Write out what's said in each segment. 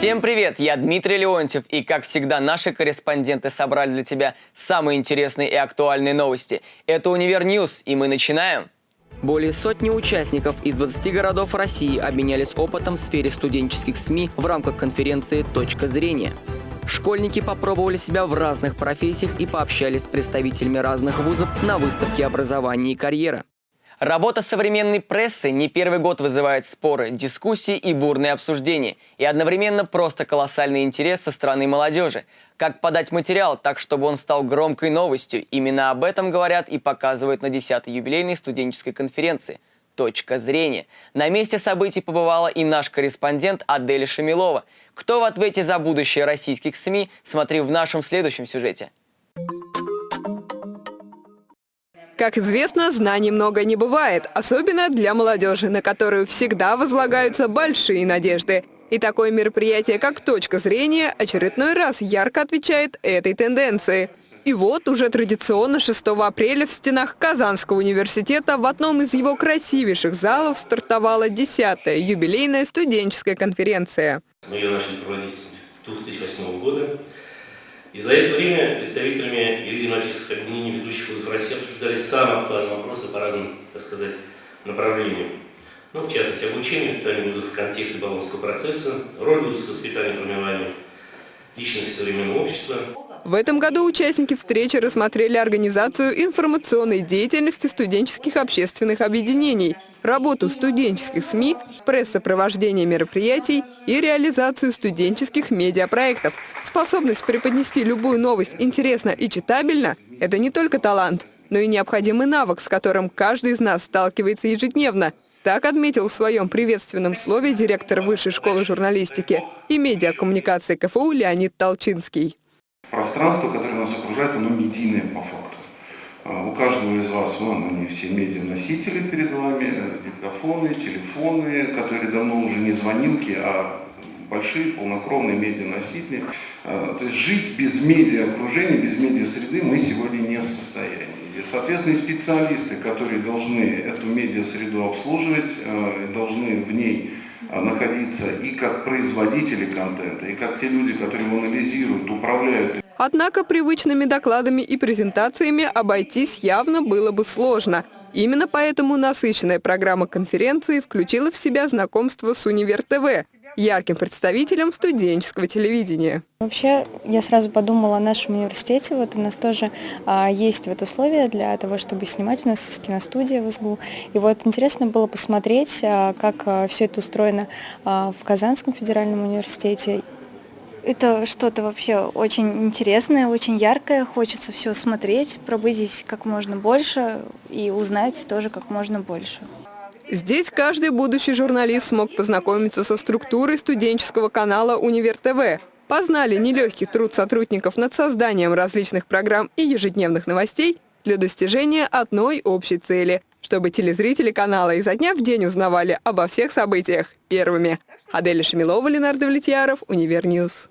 Всем привет, я Дмитрий Леонтьев, и как всегда наши корреспонденты собрали для тебя самые интересные и актуальные новости. Это Универ News, и мы начинаем. Более сотни участников из 20 городов России обменялись опытом в сфере студенческих СМИ в рамках конференции «Точка зрения». Школьники попробовали себя в разных профессиях и пообщались с представителями разных вузов на выставке образования и карьера. Работа современной прессы не первый год вызывает споры, дискуссии и бурные обсуждения. И одновременно просто колоссальный интерес со стороны молодежи. Как подать материал так, чтобы он стал громкой новостью? Именно об этом говорят и показывают на 10-й юбилейной студенческой конференции. Точка зрения. На месте событий побывала и наш корреспондент Адель Шамилова. Кто в ответе за будущее российских СМИ, смотри в нашем следующем сюжете. Как известно, знаний много не бывает, особенно для молодежи, на которую всегда возлагаются большие надежды. И такое мероприятие, как «Точка зрения», очередной раз ярко отвечает этой тенденции. И вот уже традиционно 6 апреля в стенах Казанского университета в одном из его красивейших залов стартовала 10-я юбилейная студенческая конференция. Мы ее начали проводить с 2008 года. И за это время представителями юридических объединений ведущих вузов России обсуждались самые актуальные вопросы по разным, так сказать, направлениям. Ну, в частности, обучение воспитания вузов в контексте Болонского процесса, роль вузовского воспитания формирования личности современного общества. В этом году участники встречи рассмотрели организацию информационной деятельности студенческих общественных объединений – работу студенческих СМИ, пресс-сопровождение мероприятий и реализацию студенческих медиапроектов. Способность преподнести любую новость интересно и читабельно – это не только талант, но и необходимый навык, с которым каждый из нас сталкивается ежедневно. Так отметил в своем приветственном слове директор Высшей школы журналистики и медиакоммуникации КФУ Леонид Толчинский. Пространство, которое нас окружает, оно медийное по факту. А, у каждого из вас, вон они все медианосители перед вами, э, диктофоны, телефоны, которые давно уже не звонилки, а большие полнокровные медианосители. А, то есть жить без медиа-окружения, без медиа-среды мы сегодня не в состоянии. Соответственно, специалисты, которые должны эту медиа-среду обслуживать, э, должны в ней а, находиться и как производители контента, и как те люди, которые его анализируют, управляют Однако привычными докладами и презентациями обойтись явно было бы сложно. Именно поэтому насыщенная программа конференции включила в себя знакомство с Универ ТВ, ярким представителем студенческого телевидения. Вообще, я сразу подумала о нашем университете. Вот у нас тоже а, есть вот условия для того, чтобы снимать. У нас киностудия в СГУ. И вот интересно было посмотреть, а, как а, все это устроено а, в Казанском федеральном университете. Это что-то вообще очень интересное, очень яркое. Хочется все смотреть, пробыть здесь как можно больше и узнать тоже как можно больше. Здесь каждый будущий журналист смог познакомиться со структурой студенческого канала «Универ ТВ». Познали нелегкий труд сотрудников над созданием различных программ и ежедневных новостей для достижения одной общей цели – чтобы телезрители канала изо дня в день узнавали обо всех событиях первыми. Аделя Шамилова, Ленардо Влетьяров, Универ News.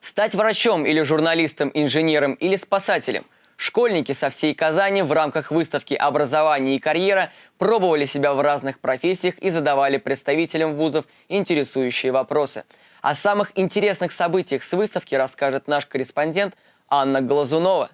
Стать врачом или журналистом, инженером или спасателем – Школьники со всей Казани в рамках выставки «Образование и карьера» пробовали себя в разных профессиях и задавали представителям вузов интересующие вопросы. О самых интересных событиях с выставки расскажет наш корреспондент Анна Глазунова.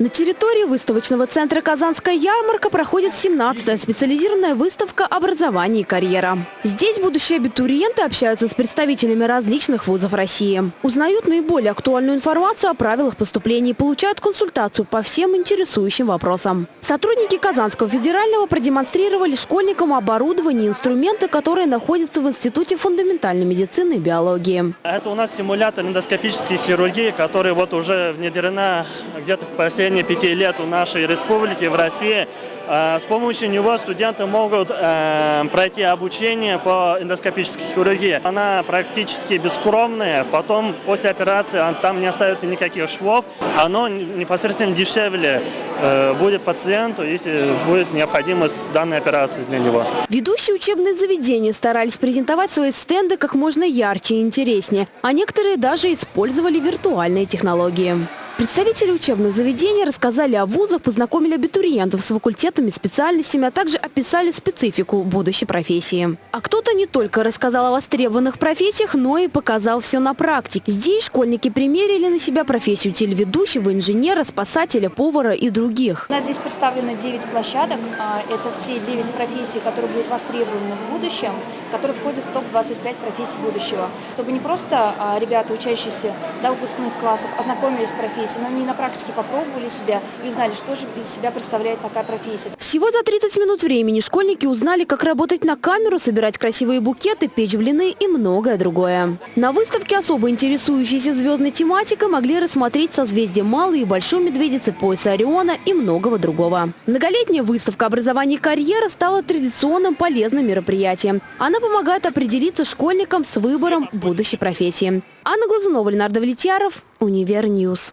На территории выставочного центра «Казанская ярмарка» проходит 17-я специализированная выставка «Образование и карьера». Здесь будущие абитуриенты общаются с представителями различных вузов России. Узнают наиболее актуальную информацию о правилах поступления и получают консультацию по всем интересующим вопросам. Сотрудники Казанского федерального продемонстрировали школьникам оборудование и инструменты, которые находятся в Институте фундаментальной медицины и биологии. Это у нас симулятор эндоскопической хирургии, который вот уже внедрена где-то по течение пяти лет у нашей республики в России. А, с помощью него студенты могут э, пройти обучение по эндоскопической хирургии. Она практически бескромная, потом после операции там не остается никаких швов. Оно непосредственно дешевле э, будет пациенту, если будет необходимость данной операции для него. Ведущие учебные заведения старались презентовать свои стенды как можно ярче и интереснее, а некоторые даже использовали виртуальные технологии. Представители учебных заведений рассказали о вузах, познакомили абитуриентов с факультетами, специальностями, а также описали специфику будущей профессии. А кто-то не только рассказал о востребованных профессиях, но и показал все на практике. Здесь школьники примерили на себя профессию телеведущего, инженера, спасателя, повара и других. У нас здесь представлено 9 площадок. А, Это все 9 профессий, которые будут востребованы в будущем, которые входят в топ-25 профессий будущего. Чтобы не просто а, ребята, учащиеся до выпускных классов, ознакомились с профессией, но они на практике попробовали себя и узнали, что же из себя представляет такая профессия. Всего за 30 минут времени школьники узнали, как работать на камеру, собирать красивые букеты, печь блины и многое другое. На выставке особо интересующиеся звездной тематикой могли рассмотреть созвездие Малой и Большой Медведицы, пояса Ориона и многого другого. Многолетняя выставка образования и карьера стала традиционным полезным мероприятием. Она помогает определиться школьникам с выбором будущей профессии. Анна Глазунова, Ленардо Давлетьяров, Univer News.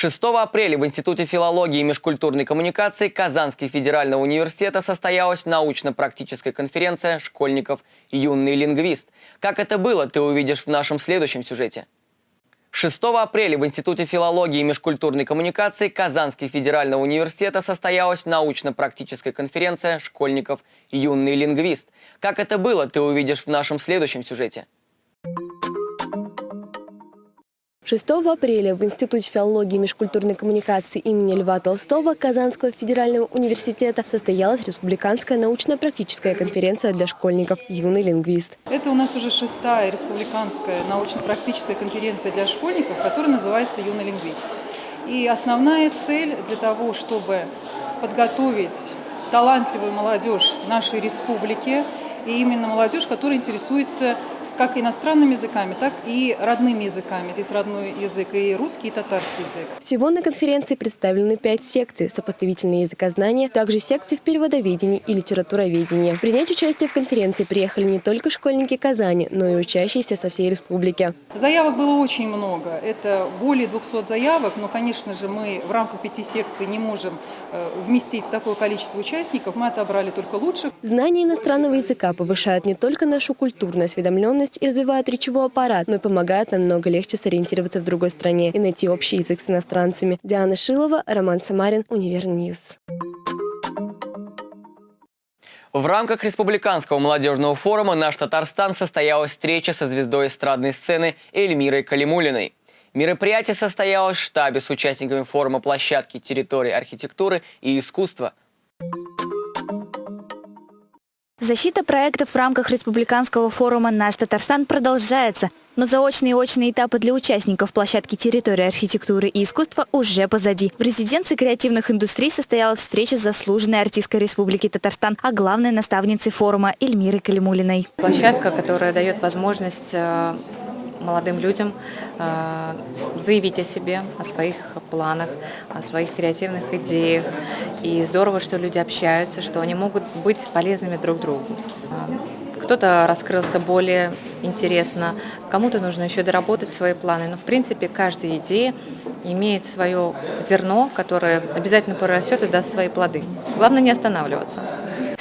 6 апреля в Институте филологии и межкультурной коммуникации Казанского федерального университета состоялась научно-практическая конференция школьников «Юный лингвист». Как это было, ты увидишь в нашем следующем сюжете. 6 апреля в Институте филологии и межкультурной коммуникации Казанского федерального университета состоялась научно-практическая конференция школьников «Юный лингвист». Как это было, ты увидишь в нашем следующем сюжете. 6 апреля в Институте филологии и межкультурной коммуникации имени Льва Толстого Казанского федерального университета состоялась республиканская научно-практическая конференция для школьников «Юный лингвист». Это у нас уже шестая республиканская научно-практическая конференция для школьников, которая называется «Юный лингвист». И основная цель для того, чтобы подготовить талантливую молодежь нашей республики, и именно молодежь, которая интересуется как иностранными языками, так и родными языками. Здесь родной язык и русский, и татарский язык. Всего на конференции представлены пять секций – сопоставительные языкознания, также секции в переводоведении и литературоведении. Принять участие в конференции приехали не только школьники Казани, но и учащиеся со всей республики. Заявок было очень много. Это более 200 заявок, но, конечно же, мы в рамках пяти секций не можем э, вместить такое количество участников. Мы отобрали только лучших. Знание иностранного языка повышает не только нашу культурную осведомленность, и развивает речевой аппарат, но и помогает намного легче сориентироваться в другой стране и найти общий язык с иностранцами. Диана Шилова, Роман Самарин, Универньюз. В рамках Республиканского молодежного форума «Наш Татарстан» состоялась встреча со звездой эстрадной сцены Эльмирой Калимулиной. Мероприятие состоялось в штабе с участниками форума площадки территории архитектуры и искусства. Защита проектов в рамках республиканского форума «Наш Татарстан» продолжается, но заочные и очные этапы для участников площадки территории архитектуры и искусства уже позади. В резиденции креативных индустрий состоялась встреча с заслуженной артисткой Республики Татарстан, а главной наставницей форума Эльмирой Калимулиной. Площадка, которая дает возможность э, молодым людям э, заявить о себе, о своих планах, о своих креативных идеях. И здорово, что люди общаются, что они могут быть полезными друг другу. Э, кто-то раскрылся более интересно, кому-то нужно еще доработать свои планы. Но, в принципе, каждая идея имеет свое зерно, которое обязательно прорастет и даст свои плоды. Главное не останавливаться.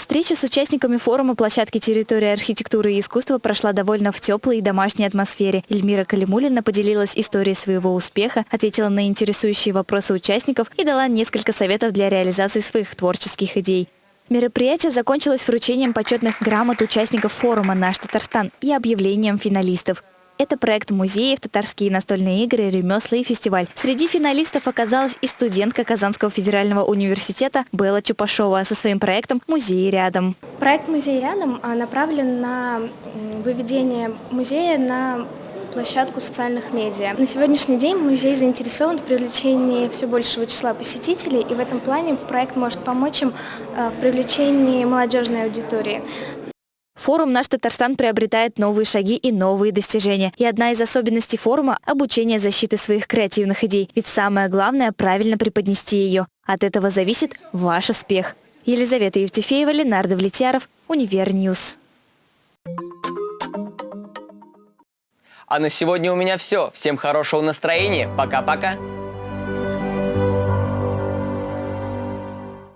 Встреча с участниками форума площадки территории архитектуры и искусства прошла довольно в теплой и домашней атмосфере. Эльмира Калимулина поделилась историей своего успеха, ответила на интересующие вопросы участников и дала несколько советов для реализации своих творческих идей. Мероприятие закончилось вручением почетных грамот участников форума «Наш Татарстан» и объявлением финалистов. Это проект музеев, татарские настольные игры, ремесла и фестиваль. Среди финалистов оказалась и студентка Казанского федерального университета Белла Чупашова со своим проектом «Музей рядом». Проект «Музей рядом» а, направлен на выведение музея на площадку социальных медиа. На сегодняшний день музей заинтересован в привлечении все большего числа посетителей, и в этом плане проект может помочь им а, в привлечении молодежной аудитории. Форум «Наш Татарстан» приобретает новые шаги и новые достижения. И одна из особенностей форума – обучение защиты своих креативных идей. Ведь самое главное – правильно преподнести ее. От этого зависит ваш успех. Елизавета Евтефеева, Ленар Давлетьяров, Univer News. А на сегодня у меня все. Всем хорошего настроения. Пока-пока.